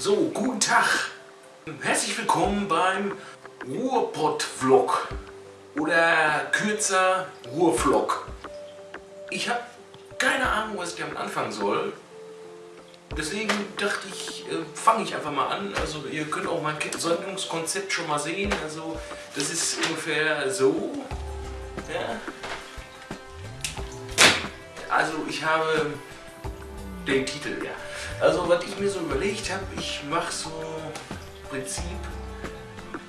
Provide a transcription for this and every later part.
So, guten Tag. Herzlich willkommen beim Ruhrpott-Vlog oder kürzer Ruhrvlog. Ich habe keine Ahnung, was ich damit anfangen soll. Deswegen dachte ich, äh, fange ich einfach mal an. Also ihr könnt auch mein Sendungskonzept schon mal sehen. Also das ist ungefähr so. Ja. Also ich habe den Titel, ja. Also was ich mir so überlegt habe, ich mache so im Prinzip,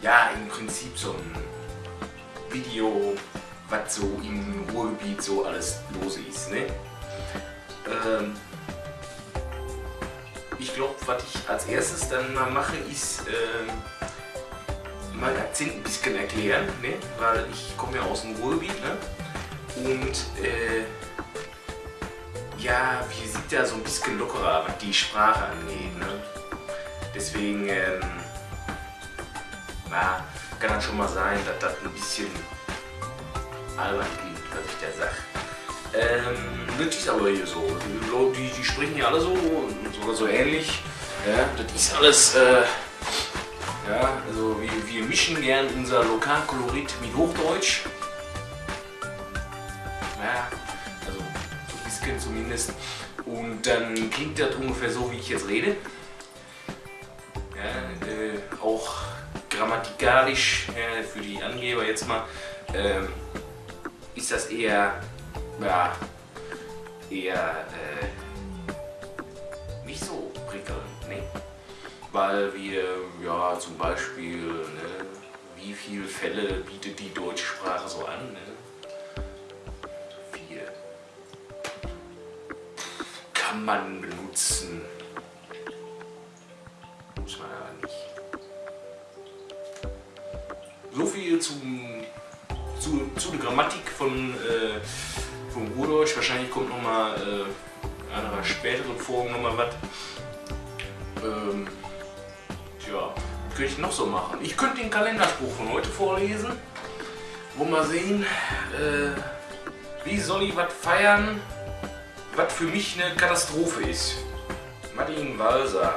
ja im Prinzip so ein Video, was so im Ruhrgebiet so alles los ist. Ne? Ähm, ich glaube, was ich als erstes dann mal mache, ist ähm, mein Akzent ein bisschen erklären, ne? weil ich komme ja aus dem Ruhrgebiet ne? und äh, ja, wir sind ja so ein bisschen lockerer, was die Sprache angeht. Ne? Deswegen ähm, na, kann das schon mal sein, dass das ein bisschen albern klingt, was ich da sage. Ähm, das ist aber hier so. Die, die sprechen ja alle so, sogar so ähnlich. Ja, das ist alles, äh, ja, also wir, wir mischen gern unser Lokalkolorit mit Hochdeutsch. Bisschen zumindest. Und dann klingt das ungefähr so, wie ich jetzt rede. Ja, äh, auch grammatikalisch, ja, für die Angeber jetzt mal, äh, ist das eher ja, eher äh, nicht so prickelnd, ne? Weil wir, ja, zum Beispiel, ne, wie viele Fälle bietet die deutsche Sprache so an, ne? Kann man benutzen. Muss man aber nicht. So viel zum, zu, zu der Grammatik von äh, vom Ruhrdeutsch. Wahrscheinlich kommt nochmal äh, einer späteren Folgen nochmal was. Ähm, tja, was könnte ich noch so machen? Ich könnte den Kalenderspruch von heute vorlesen. Wo mal sehen, äh, wie soll ich was feiern, was für mich eine Katastrophe ist. Martin Walser,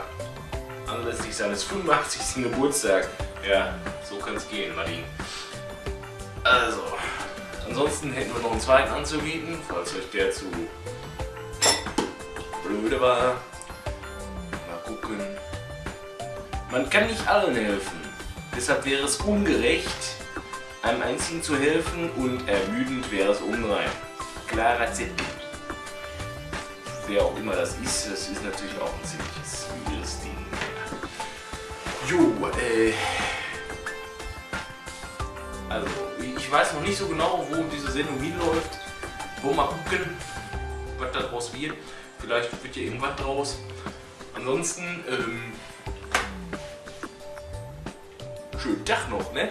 anlässlich seines 85. Geburtstags. Ja, so kann es gehen, Martin. Also, Ansonsten hätten wir noch einen zweiten anzubieten, falls euch der zu blöde war. Mal gucken. Man kann nicht allen helfen. Deshalb wäre es ungerecht, einem einzigen zu helfen und ermüdend wäre es unrein. Klarer Zettel. Wer auch immer das ist, das ist natürlich auch ein ziemliches müdes Ding. Jo, äh... Also, ich weiß noch nicht so genau, wo diese Sendung hinläuft. Wo mal gucken, was daraus wird. Vielleicht wird hier irgendwas draus. Ansonsten, ähm, schönen Tag noch, ne?